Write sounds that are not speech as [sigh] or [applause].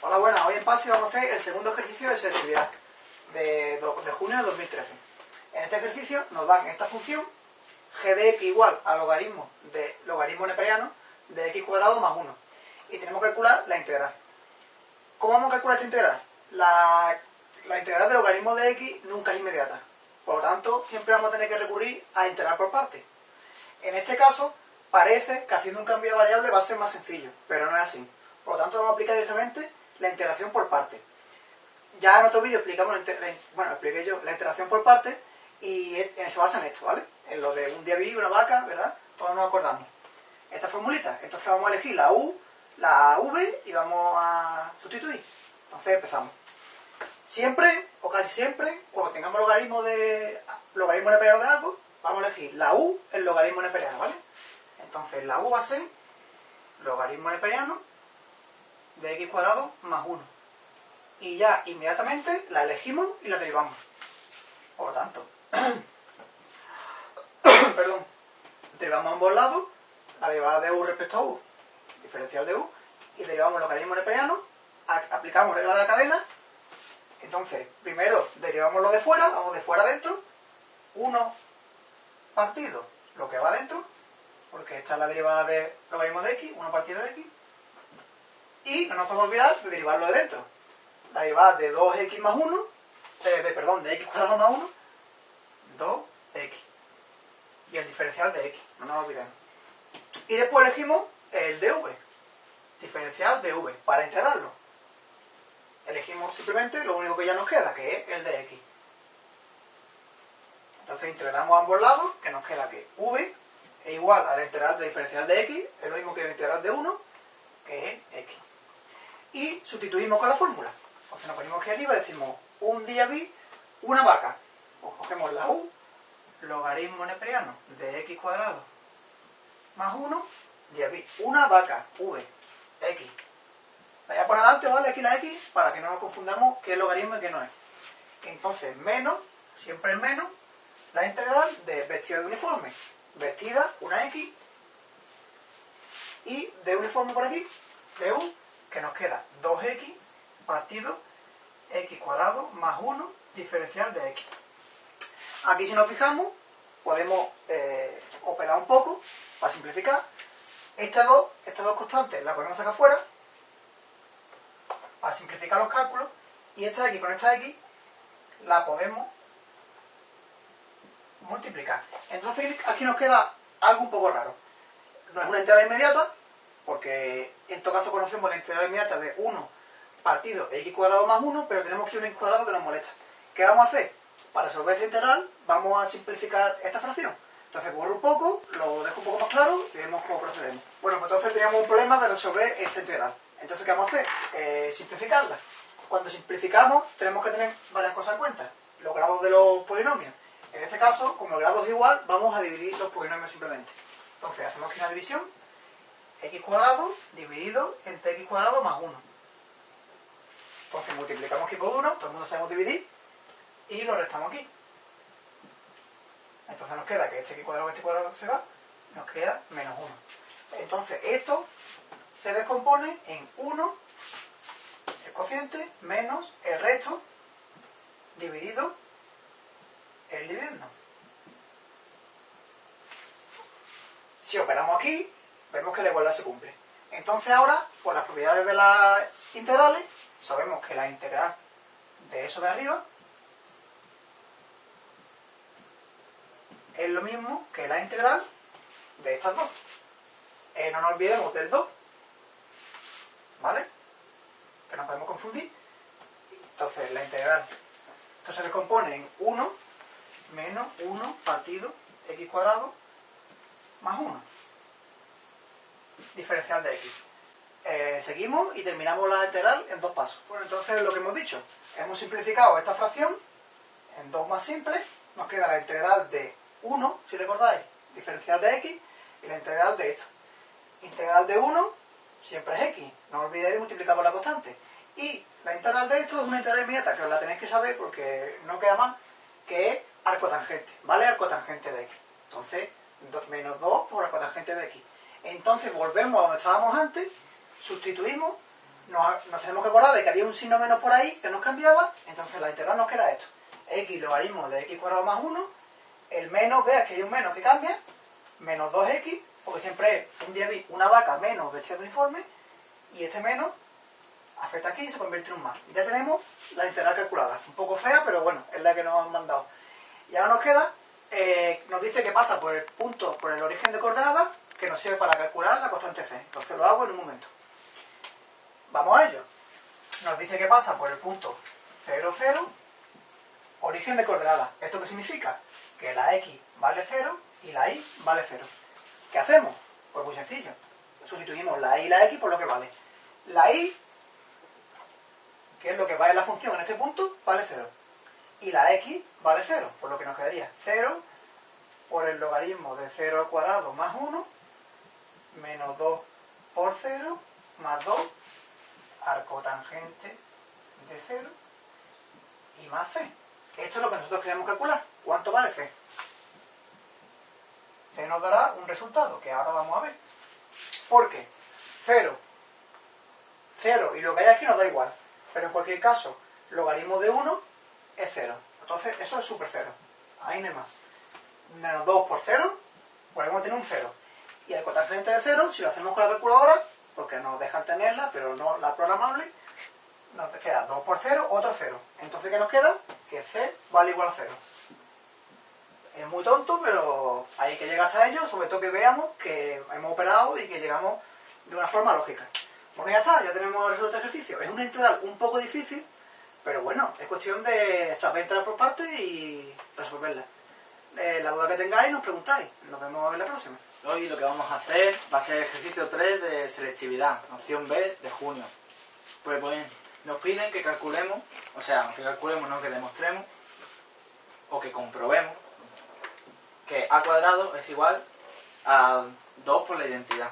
Hola, buenas. Hoy en PASI vamos a hacer el segundo ejercicio de selectividad de, de junio de 2013. En este ejercicio nos dan esta función g de x igual al logaritmo de logaritmo neperiano de x cuadrado más 1. Y tenemos que calcular la integral. ¿Cómo vamos a calcular esta integral? La, la integral de logaritmo de x nunca es inmediata. Por lo tanto, siempre vamos a tener que recurrir a integrar por partes. En este caso, parece que haciendo un cambio de variable va a ser más sencillo, pero no es así. Por lo tanto, vamos a aplicar directamente la integración por partes. Ya en otro vídeo explicamos, la, bueno, expliqué yo la integración por partes y se basa en esto, ¿vale? En lo de un día vi, una vaca, ¿verdad? Todos nos acordamos. Esta formulita. Entonces vamos a elegir la U, la V y vamos a sustituir. Entonces empezamos. Siempre, o casi siempre, cuando tengamos logaritmo de logaritmo neperiano de algo, vamos a elegir la U, el logaritmo neperiano, ¿vale? Entonces la U va a ser logaritmo neperiano de x cuadrado más 1. Y ya inmediatamente la elegimos y la derivamos. Por lo tanto, [coughs] perdón, derivamos ambos lados, la derivada de u respecto a u, diferencial de u, y derivamos logaritmo neperiano, aplicamos regla de la cadena, entonces, primero derivamos lo de fuera, vamos de fuera adentro, 1 partido lo que va adentro, porque esta es la derivada de logaritmo de x, 1 partido de x, y no nos podemos olvidar de derivarlo de dentro. La derivada de 2x más 1, de, perdón, de x cuadrado más 1, 2x. Y el diferencial de x, no nos olvidemos. Y después elegimos el dv, diferencial de v, para integrarlo. Elegimos simplemente lo único que ya nos queda, que es el de x. Entonces integramos ambos lados, que nos queda que v es igual a la integral de diferencial de x, es lo mismo que la integral de 1, que es x y sustituimos con la fórmula. Entonces nos ponemos aquí arriba y decimos un día vi, una vaca. Pues cogemos la u, logaritmo neperiano de x cuadrado más 1, día vi, una vaca, v, x. Voy a poner adelante, ¿vale? Aquí la x, para que no nos confundamos qué es logaritmo y qué no es. Entonces, menos, siempre es menos, la integral de vestida de uniforme. Vestida, una x, y de uniforme por aquí, de u, que nos queda 2x partido x cuadrado más 1 diferencial de x. Aquí si nos fijamos, podemos eh, operar un poco para simplificar. Estas dos, estas dos constantes las podemos sacar fuera para simplificar los cálculos y esta x con esta x la podemos multiplicar. Entonces aquí nos queda algo un poco raro. No es una integral inmediata, porque en todo caso conocemos la integral inmediata de 1 partido x cuadrado más 1, pero tenemos que un x cuadrado que nos molesta. ¿Qué vamos a hacer? Para resolver esta integral vamos a simplificar esta fracción. Entonces borro un poco, lo dejo un poco más claro y vemos cómo procedemos. Bueno, pues entonces teníamos un problema de resolver esta integral. Entonces, ¿qué vamos a hacer? Eh, simplificarla. Cuando simplificamos tenemos que tener varias cosas en cuenta. Los grados de los polinomios. En este caso, como el grado es igual, vamos a dividir los polinomios simplemente. Entonces, hacemos aquí una división x cuadrado dividido entre x cuadrado más 1. Entonces multiplicamos aquí por 1, todo el mundo sabemos dividir, y lo restamos aquí. Entonces nos queda que este x cuadrado este cuadrado se va, nos queda menos 1. Entonces esto se descompone en 1, el cociente, menos el resto, dividido el dividendo. Si operamos aquí, vemos que la igualdad se cumple. Entonces ahora, por las propiedades de las integrales, sabemos que la integral de eso de arriba es lo mismo que la integral de estas dos. Eh, no nos olvidemos del 2, ¿vale? Que no podemos confundir. Entonces la integral, esto se descompone en 1 menos 1 partido x cuadrado más 1 diferencial de x. Eh, seguimos y terminamos la integral en dos pasos. Bueno, entonces lo que hemos dicho, hemos simplificado esta fracción en dos más simples, nos queda la integral de 1, si recordáis, diferencial de x, y la integral de esto. Integral de 1 siempre es x, no olvidéis multiplicar por la constante. Y la integral de esto es una integral inmediata, que os la tenéis que saber porque no queda más, que es arcotangente, ¿vale? Arcotangente de x. Entonces, menos 2 por arcotangente de x. Entonces volvemos a donde estábamos antes, sustituimos nos, tenemos que acordar de que había un signo menos por ahí que nos cambiaba, entonces la integral nos queda esto. x logaritmo de x cuadrado más 1, el menos, veas que hay un menos que cambia, menos 2x, porque siempre es un día vi una vaca menos vestida de uniforme, y este menos afecta aquí y se convierte en un más. Ya tenemos la integral calculada. Un poco fea, pero bueno, es la que nos han mandado. Y ahora nos queda, eh, nos dice que pasa por el punto, por el origen de coordenadas, que nos sirve para calcular la constante c. Entonces lo hago en un momento. Vamos a ello. Nos dice que pasa por el punto 0, 0, origen de coordenadas. ¿Esto qué significa? Que la x vale 0 y la y vale 0. ¿Qué hacemos? Pues muy sencillo. Sustituimos la y y la x por lo que vale. La y que es lo que vale la función en este punto, vale 0. Y la x vale 0, por lo que nos quedaría 0 por el logaritmo de 0 al cuadrado más 1, menos 2 por 0, más 2, arco tangente de 0, y más c. Esto es lo que nosotros queremos calcular. ¿Cuánto vale c? C nos dará un resultado, que ahora vamos a ver. ¿Por qué? 0. 0 y lo que hay aquí nos da igual. Pero en cualquier caso, logaritmo de 1 es 0. Entonces, eso es super 0. Ahí no hay más. Menos 2 por 0, podemos tener un 0. Y el cotangente de 0, si lo hacemos con la calculadora, porque nos dejan tenerla, pero no la programable, nos queda 2 por 0, otro 0. Entonces, ¿qué nos queda? Que c vale igual a 0. Es muy tonto, pero hay que llegar hasta ello, sobre todo que veamos que hemos operado y que llegamos de una forma lógica. Bueno, ya está, ya tenemos el resultado de ejercicio. Es una integral un poco difícil, pero bueno, es cuestión de saber entrar por partes y resolverla. Eh, la duda que tengáis nos preguntáis. Nos vemos en la próxima. Hoy lo que vamos a hacer va a ser el ejercicio 3 de selectividad, opción B de junio. Pues bien, nos piden que calculemos, o sea, que calculemos, no que demostremos, o que comprobemos, que a cuadrado es igual a 2 por la identidad.